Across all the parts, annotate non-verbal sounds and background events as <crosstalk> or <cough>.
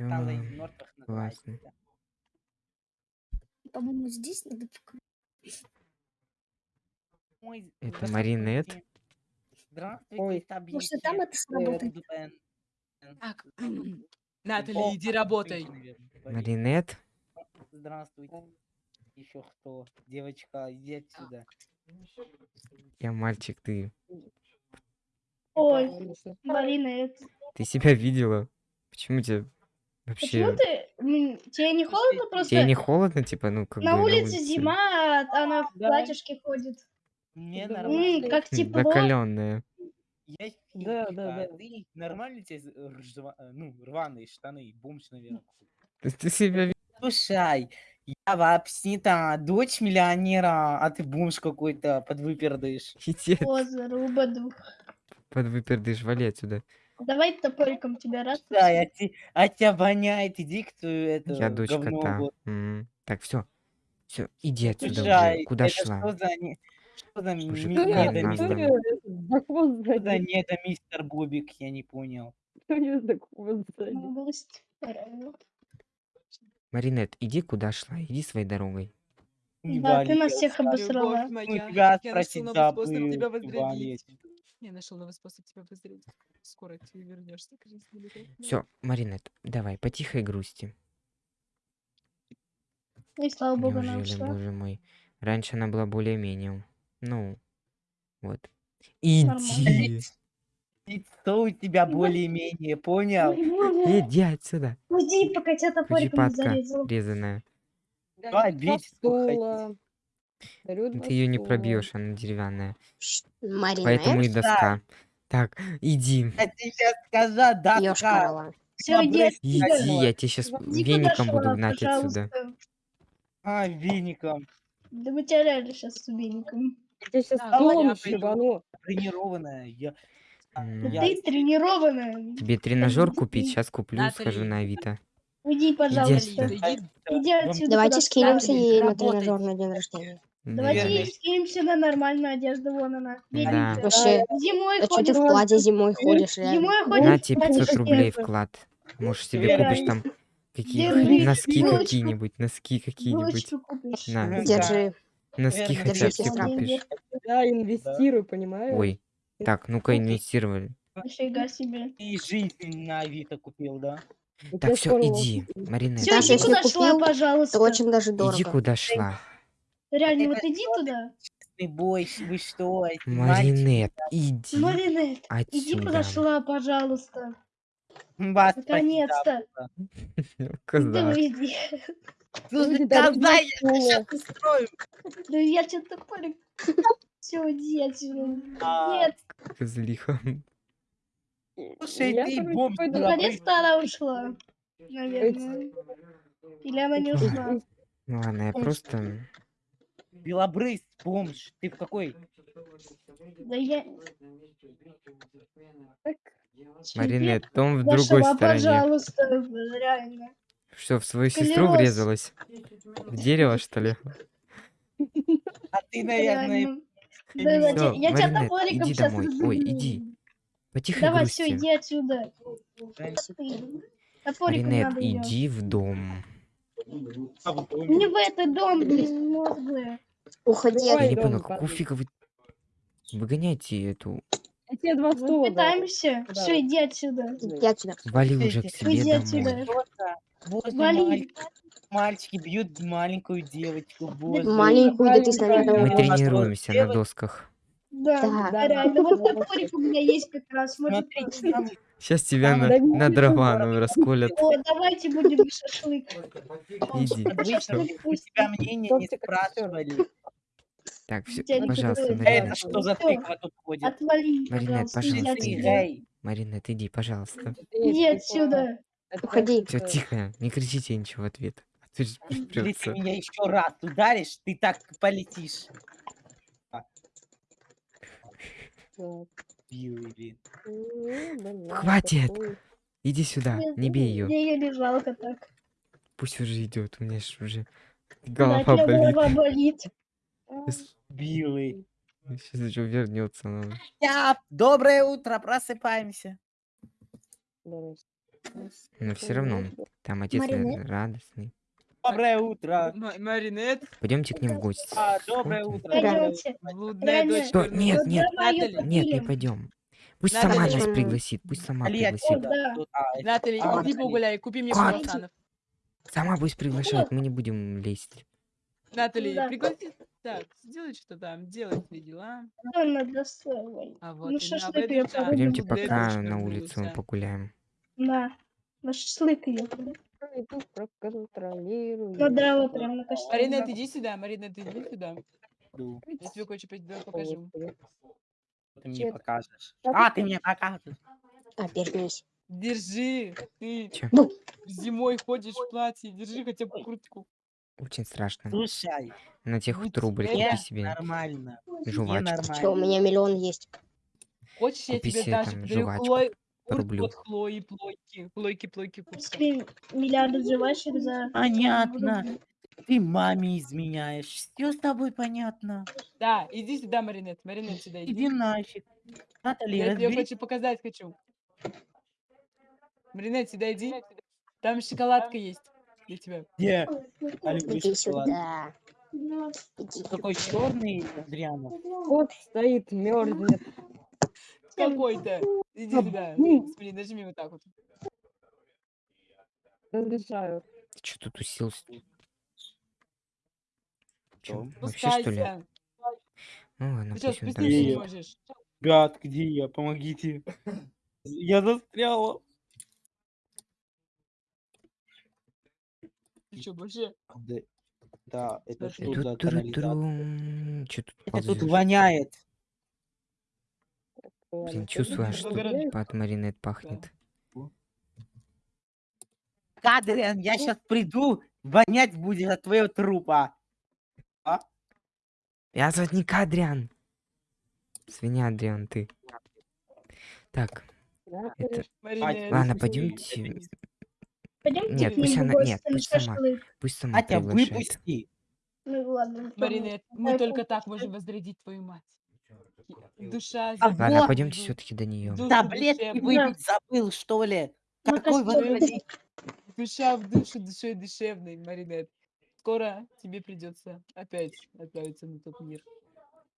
Порталы из мертвых называется. По-моему, здесь надо. Ой, Это. Маринет? Здравствуйте, Ой. Может, и там это сработает. Так, Натали, иди работай. Маринет? Здравствуйте. Еще кто? Девочка, иди отсюда. Я мальчик, ты. Ой, это... Ты себя видела? Почему тебе Почему вообще... ты... м, Тебе не холодно просто? Тебе не холодно, типа, ну, как На бы улице зима, а она в Да. платьишке ходит. Мне Да, нормально. М, как тепло. Закаленная. Я Да, фигика, да, а да. ты нормально тебе з- ржва- э, ну, рваные штаны, бомж, наверное. Ты, ты себя ви- Слушай, я вообще-то дочь миллионера, а ты бомж какой-то подвыпердыш. Иди О, заруба дух. под выпердыш, вали отсюда. Давай топориком тебя раз. Да, а, те- а тебя воняет, иди к твою это Я дочь говно кота. вот. М, Так, все. Все, иди отсюда Слушай, уже. Куда это шла? Что за, не- что за Слушай, ми- Кто какая недо, я- она кто мистер, я за хвост что за сзади? недо, мистер Бобик, я не понял. Кто я за хвост? Область. Маринет, иди куда шла, иди своей дорогой. Не Да, ты вали, нас я всех обосрала. Любовь Ну, моя, тебя я нашел спросить новый способ забыл, тебя не возродить. Я нашел новый способ тебя возродить. Скоро ты вернешься к жизни. любовь моя. Все, Маринет, давай, по тихой грусти. И слава богу, она Неужели, ушла. боже мой. Раньше она была более-менее. Ну, вот. Нормально. Иди. Лицо у тебя более-менее, понял? Иди отсюда. Уйди, пока тебя топориком не зарезал. резаная. Дарю два Ты ее не пробьешь, она деревянная. Марина, Поэтому и доска. Так, иди. Я тебе сейчас скажу, да, ёшкарова. Все, иди отсюда. Иди, я тебе сейчас Иди веником буду шла, гнать отсюда. пожалуйста. А, веником. Да мы тебя реально сейчас с убийником. Я тебе сейчас Да, стулом я пойду. шибану. Тренированная. Я... а, я- Ты тренированная. Тебе тренажер купить? Сейчас куплю, схожу Натали. на Авито. Уйди, пожалуйста. отсюда. Иди, Иди Вам- отсюда. Давайте скинемся ей на тренажер на день рождения. Давайте Верно. ей скинемся на нормальную одежду, вон она. Да. Вообще, Зимой а что ты в платье зимой ходишь? реально? Зимой ходит. На тебе платье 500 рублей вклад. Может себе купишь там какие Держи, носки какие-нибудь, носки какие-нибудь. На, Да. Держи. носки хотя бы себе купишь. Я инвестирую, понимаешь? Ой, так, ну-ка инвестировали. Нифига себе. И жизнь на Авито купил, да? Так, все, иди, Марина, Все, иди куда шла, пожалуйста. Это очень даже иди дорого. куда шла. Реально, вот иди туда. Ты бойся, вы что? Маринет, иди Маринет, иди куда шла, пожалуйста. Наконец-то. Коза. Да иди. Слушай, Люди дарят коза, я сейчас я что-то топорик. Все, иди отсюда. А, Нет, Козлиха. Слушай, Я, ты бомж наконец-то она ушла. Наверное. Или она не ушла. Ну ладно, я просто... Белобрыс, бомж. Ты в какой? Да я... Так, Маринет, дом в Да другой стороне. пожалуйста, реально. Что, в свою сестру Клянусь. врезалась? В дерево, что ли? А ты, наверное, Да, я я тебя топориком иди сейчас домой. Ой, иди. По тихой Давай, все, грусти. иди отсюда. Идём. иди в дом. а. Не в этот дом, блин, мозглые. Уходи Я не понял, какого фига вы... Выгоняйте эту... я тебе два Мы стула дал. пытаемся. Да. Все, иди отсюда. Иди отсюда. Вали уже к себе Иди отсюда. боже, Вали. мальчики, бьют маленькую девочку, боже. Маленькую, да ты с нами. Мы тренируемся на досках. Да, Да. реально. Вот топорик у меня есть как раз. Может, Сейчас <laughs> тебя Там на, на дрова расколят. О, давайте будем шашлык. Иди. обычно у тебя мнение не спрашивали. Так, все, пожалуйста, трогает. Это Маринет. что за тыква тут ходит? Отвали, Маринет, пожалуйста. Иди. Маринет, иди, пожалуйста. Иди отсюда. Уходи. Все, тихо, не кричите ничего в ответ. А Если ты меня еще раз ударишь, ты так полетишь. Ну, Хватит! Иди сюда, не бей ее. Мне ее не жалко так. Пусть уже идет, у меня ж уже голова болит. голова болит. <laughs> Сейчас, еще вернется. Я, доброе утро, просыпаемся. Но все равно, там отец наверное, радостный. Доброе утро. М- Маринет, Пойдемте к ним в гости. А, доброе утро. Пойдемте. блудная дочь Что? Нет, нет, Натали. нет, не пойдем. Пусть Надо сама нас пригласит, пусть сама Али, пригласит. Да. А, Натали, а, иди погуляй, купи мне круассанов. Сама пусть приглашает, мы не будем лезть. Натали, Да. пригласи. Так, сделай что там, делай свои дела. Что надо строить? А вот Ну, шашлык да, погубим. Пойдемте пока на улицу погуляем. На. На шашлык ехали. Иду проконтролирую. На дрова прям на костюм. Маринет, иди сюда, Маринет, иди сюда. Я тебе кое-что покажу. Ты мне покажешь. А, ты мне покажешь. Обернись. Держи, ты? Бу. зимой ходишь в платье, держи хотя бы куртку. Очень страшно. Слушай, На тех будь трубы купи себе нормально. Жвачку. Что, у меня миллион есть. Хочешь, я Купи тебе себе даже жвачку рублю. от Хлои, плойки, плойки, плойки, куртка. Если миллиарды жвачек за... Понятно. Ты маме изменяешь. Все с тобой понятно. Да, иди сюда, Маринет, Маринет, сюда иди. Иди нафиг. Натали, Я тебе разберись. хочу показать хочу. Маринет, сюда иди. Там шоколадка есть для тебя. Где? А люблю Иди шоколад. Такой черный, Адриана. Вот стоит, мерзнет. Какой-то. Иди А, сюда. ну. Смотри, нажми вот так вот. Разрешаю. Ты что тут уселся? Что? вообще что ли? Спускайся. Ну ладно, Ты что, пусть он там спуститься не сидит. можешь? Ребят, где я? Помогите. Я застряла. Ты что, больше? Да, да, это что за канализация? Чё тут Это тут ползёшь? воняет. Блин, чувствую, что от маринет пахнет. Адриан, я сейчас приду, вонять будет от твоего трупа. Я зовут не Адриан. Свинья Адриан, ты. Так, это... Ладно, пойдемте. Пойдемте Нет, пусть она- нет, пусть сама. Пусть сама Атя, приглашает. выпусти. Ну ладно. Маринет, мы только так можем возродить твою мать. Душа А Ладно, Вот. пойдемте все-таки до нее. душу Таблетки выпить забыл, что ли? На Какой возродить? Душа в душу, душой душевной, Маринет. Скоро тебе придется опять отправиться на тот мир.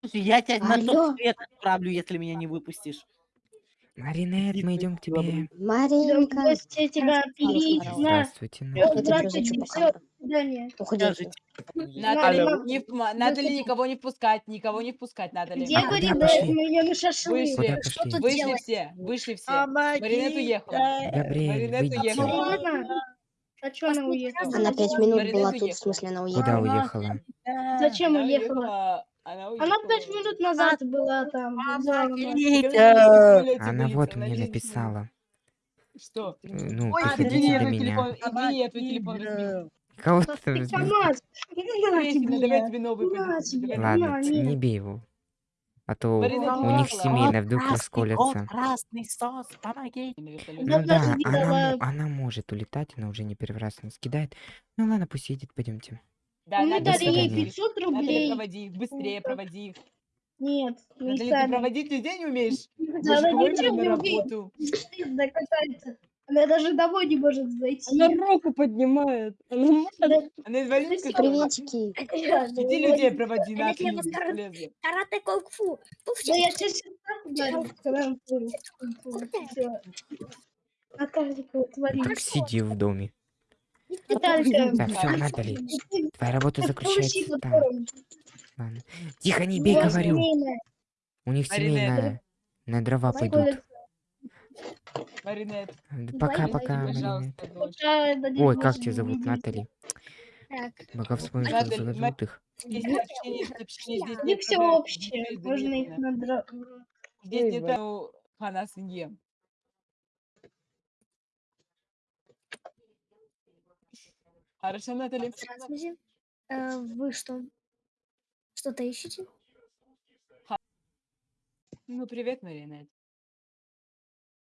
Слушай, я тебя на Алло. тот свет отправлю, если меня не выпустишь. Маринет, мы идем к тебе. Маринка. гости тебя на. Здравствуйте. Здравствуйте, свидания. Уходи. Впма- Натали, никого не впускать, никого не впускать. Где А куда Марина? пошли? Мы ее на шашлык. Вышли, вышли делать? все, вышли все. Помогите! Маринет уехала. Габриэль, Маринет уехала. А что она уехала? Она пять минут Маринет была тут, в уехала. смысле, она Куда уехала. уехала? Зачем Она уехала? Она пять минут назад была там. Помогите! Она вот мне написала. Что? э, Ну, Ой, приходите до меня. извини, я твой телефон разбил. Кого ты там разбил? давай тебе новый. Ладно, не бей его. А то у них семейно вдруг расколется. красный сос, помоги. Ну да, она, она может улетать, она уже не первый раз нас кидает. Ну ладно, пусть едет, пойдемте. Да, Мы Натали, дали ей свидания. 500 Натали, рублей. проводи их, быстрее проводи их. Нет, Натали, ты сами. проводить людей не умеешь? Да, она ничего на не умеет. Она даже домой не может зайти. Она руку поднимает. Она может. Она инвалидка. Приветики. <laughs> Иди людей проводи, бесполезно. Карате кунг-фу. Да я сейчас. Так сиди в доме. Наталья, Так, все, Натали, твоя работа заключается там. Ладно. Тихо, не бей, говорю. У них Маринет. семейная. На дрова пойдут. Маринет, Пока-пока, Маринет. пожалуйста, дочь. Пока дадим Ой, как тебя зовут. Натали? Так, Пока вспомню, как зовут их. Здесь Не все общее. Можно их заметно. надра... Здесь нет Ой, ну, хана Хорошо, Натали. здравствуйте. Э, Вы что? Что-то ищете? Ну, привет, Маринет.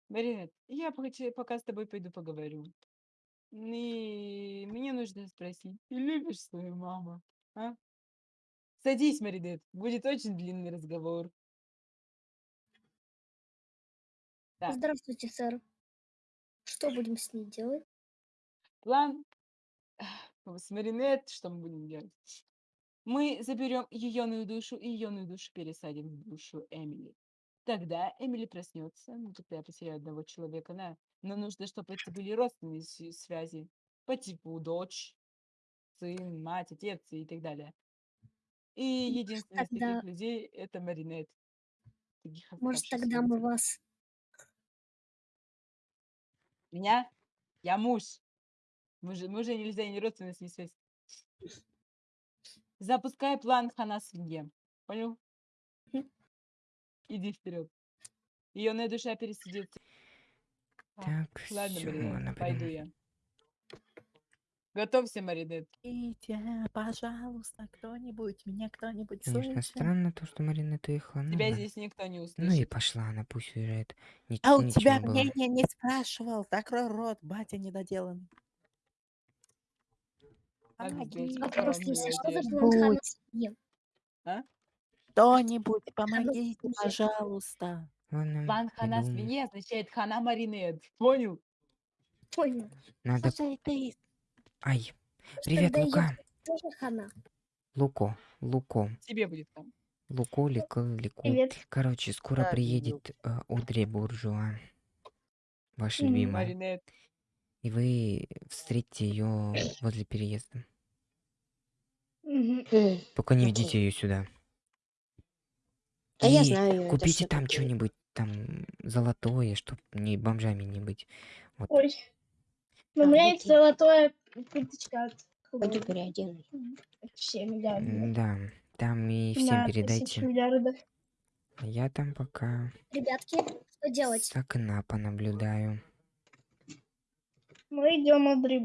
Маринет, я пока, с тобой пойду поговорю. И мне нужно спросить, ты любишь свою маму, а? Садись, Маринет, будет очень длинный разговор. Так. Здравствуйте, сэр. Что будем с ней делать? План с Маринет, что мы будем делать? Мы заберем ее душу и ее душу пересадим в душу Эмили. Тогда Эмили проснется, ну тогда я потеряю одного человека, на. Но нужно, чтобы это были родственные связи по типу дочь, сын, мать, отец и так далее. И единственный из тогда- таких людей это Маринет. Таких Может, тогда мы вас... Меня? Я муж. Мы же, мы же нельзя не родственные с ней связь. Запускай план хана свинье. Понял? Иди вперед. Ее душа пересидит. А, Так, Ладно, всё, Маринет, пойду я. Готовься, Маринет. Помогите, пожалуйста, кто-нибудь, меня кто-нибудь Конечно, слышит? странно то, что Марина уехала. Ну, Тебя ладно. здесь никто не Ну и услышит. пошла она, пусть уезжает. Ни- А у тебя было. мнение не спрашивал, закрой рот, батя недоделанный. Милая если что за девочка. план хана кто-нибудь, свиньи? кто-нибудь, ну, помогите, пожалуйста. План хана свиньи означает хана Маринет. Понял? Понял. Надо... Слушай, ты, Ай, привет, Лука. тоже хана? Луко, Луко. Тебе будет там. Луко, Лико, Лику. Привет. Короче, скоро Да, приедет э, Одри Буржуа. Ваша любимая. Маринет. И вы встретите ее возле переезда. Только не ведите ее сюда. А я И знаю её, это Купите там что-нибудь там золотое, чтоб не бомжами не быть. Вот. Ой. Но у меня есть золотое курточка от Пойду Хлои. переоденусь. Все миллиарды. Да, там и всем На передайте. миллиардов. А я там пока Ребятки, что делать? с окна понаблюдаю. Мы идем, Андрей.